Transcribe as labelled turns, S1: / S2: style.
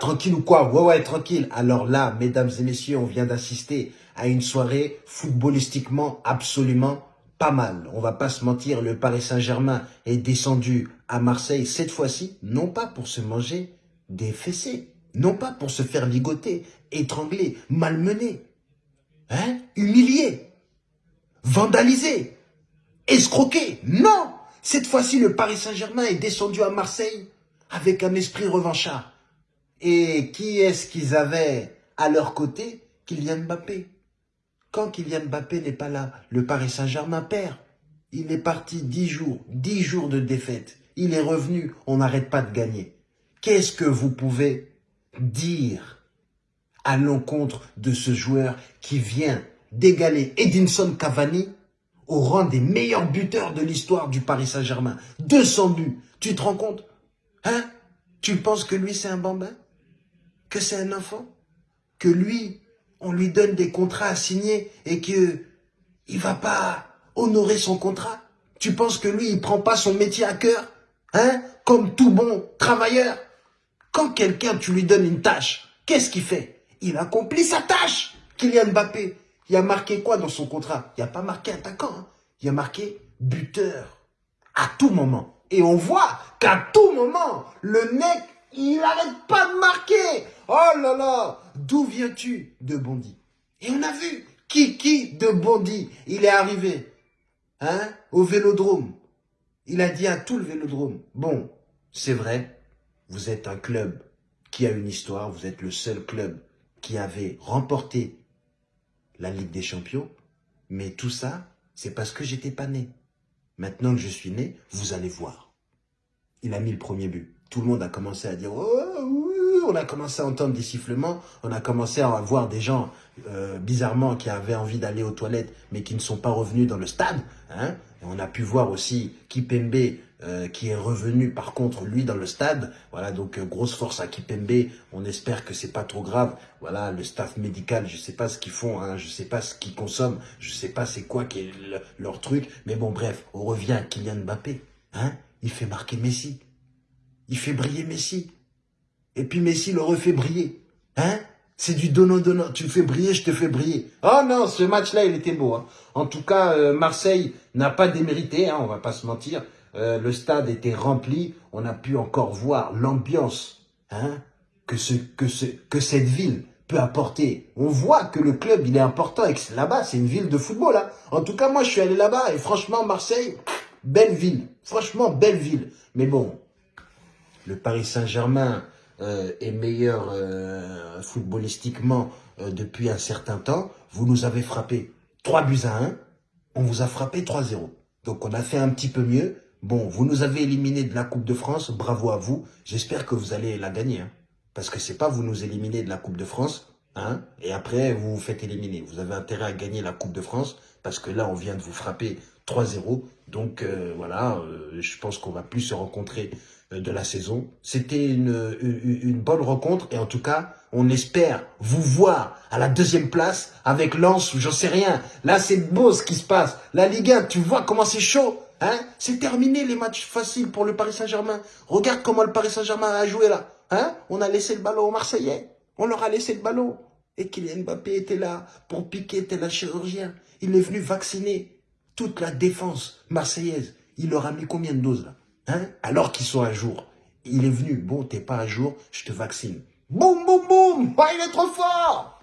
S1: Tranquille ou quoi? Ouais, ouais, tranquille. Alors là, mesdames et messieurs, on vient d'assister à une soirée footballistiquement absolument pas mal. On va pas se mentir, le Paris Saint-Germain est descendu à Marseille cette fois-ci, non pas pour se manger des fessées, non pas pour se faire ligoter, étrangler, malmener, hein, humilier, vandaliser, escroquer. Non Cette fois-ci, le Paris Saint-Germain est descendu à Marseille avec un esprit revanchard. Et qui est-ce qu'ils avaient à leur côté? Kylian Mbappé. Quand Kylian Mbappé n'est pas là, le Paris Saint-Germain perd. Il est parti dix jours, dix jours de défaite. Il est revenu, on n'arrête pas de gagner. Qu'est-ce que vous pouvez dire à l'encontre de ce joueur qui vient d'égaler Edinson Cavani au rang des meilleurs buteurs de l'histoire du Paris Saint-Germain? 200 buts. Tu te rends compte? Hein? Tu penses que lui c'est un bambin? Que c'est un enfant Que lui, on lui donne des contrats à signer et que il va pas honorer son contrat. Tu penses que lui, il prend pas son métier à cœur Hein Comme tout bon travailleur? Quand quelqu'un, tu lui donnes une tâche, qu'est-ce qu'il fait? Il accomplit sa tâche! Kylian Mbappé, il a marqué quoi dans son contrat? Il a pas marqué attaquant, hein. Il a marqué buteur. À tout moment. Et on voit qu'à tout moment, le mec, il n'arrête pas de marquer. Oh là là, d'où viens-tu De Bondy? Et on a vu Kiki de Bondy. Il est arrivé hein, au vélodrome. Il a dit à tout le vélodrome, bon, c'est vrai, vous êtes un club qui a une histoire, vous êtes le seul club qui avait remporté la Ligue des Champions, mais tout ça, c'est parce que j'étais pas né. Maintenant que je suis né, vous allez voir. Il a mis le premier but. Tout le monde a commencé à dire oh, on a commencé à entendre des sifflements, on a commencé à voir des gens euh, bizarrement qui avaient envie d'aller aux toilettes mais qui ne sont pas revenus dans le stade. Hein. On a pu voir aussi Kipembe euh, qui est revenu par contre lui dans le stade. Voilà donc euh, grosse force à Kipembe. On espère que c'est pas trop grave. Voilà le staff médical, je sais pas ce qu'ils font, hein, je sais pas ce qu'ils consomment, je sais pas c'est quoi qui est leur truc. Mais bon bref, on revient à Kylian Mbappé. Hein, il fait marquer Messi. Il fait briller Messi. Et puis Messi le refait briller. Hein? C'est du donnant-donnant. Tu fais briller, je te fais briller. Oh non, ce match-là, il était beau. Hein. En tout cas, euh, Marseille n'a pas démérité, hein, on va pas se mentir. Euh, le stade était rempli. On a pu encore voir l'ambiance hein, que, ce, que, ce, que cette ville peut apporter. On voit que le club, il est important là-bas, c'est une ville de football. Hein. En tout cas, moi, je suis allé là-bas et franchement, Marseille, belle ville. Franchement, belle ville. Mais bon, le Paris Saint-Germain euh, est meilleur euh, footballistiquement euh, depuis un certain temps. Vous nous avez frappé 3 buts à 1. On vous a frappé 3-0. Donc on a fait un petit peu mieux. Bon, vous nous avez éliminé de la Coupe de France. Bravo à vous. J'espère que vous allez la gagner. Hein. Parce que c'est pas vous nous éliminer de la Coupe de France. Hein, et après, vous vous faites éliminer. Vous avez intérêt à gagner la Coupe de France. Parce que là, on vient de vous frapper 3-0. Donc voilà, je pense qu'on va plus se rencontrer euh, de la saison. C'était une, une, bonne rencontre et en tout cas, on espère vous voir à la deuxième place avec Lens ou j'en sais rien. Là, c'est beau ce qui se passe. La Ligue 1, tu vois comment c'est chaud hein? C'est terminé les matchs faciles pour le Paris Saint-Germain. Regarde comment le Paris Saint-Germain a joué là. Hein? On a laissé le ballon aux Marseillais. On leur a laissé le ballon. Et Kylian Mbappé était là pour piquer tel un chirurgien. Il est venu vacciner toute la défense marseillaise. Il leur a mis combien de doses là Hein? alors qu'ils sont à jour. Il est venu, bon, t'es pas à jour, je te vaccine. Boum, boum, boum, il est trop fort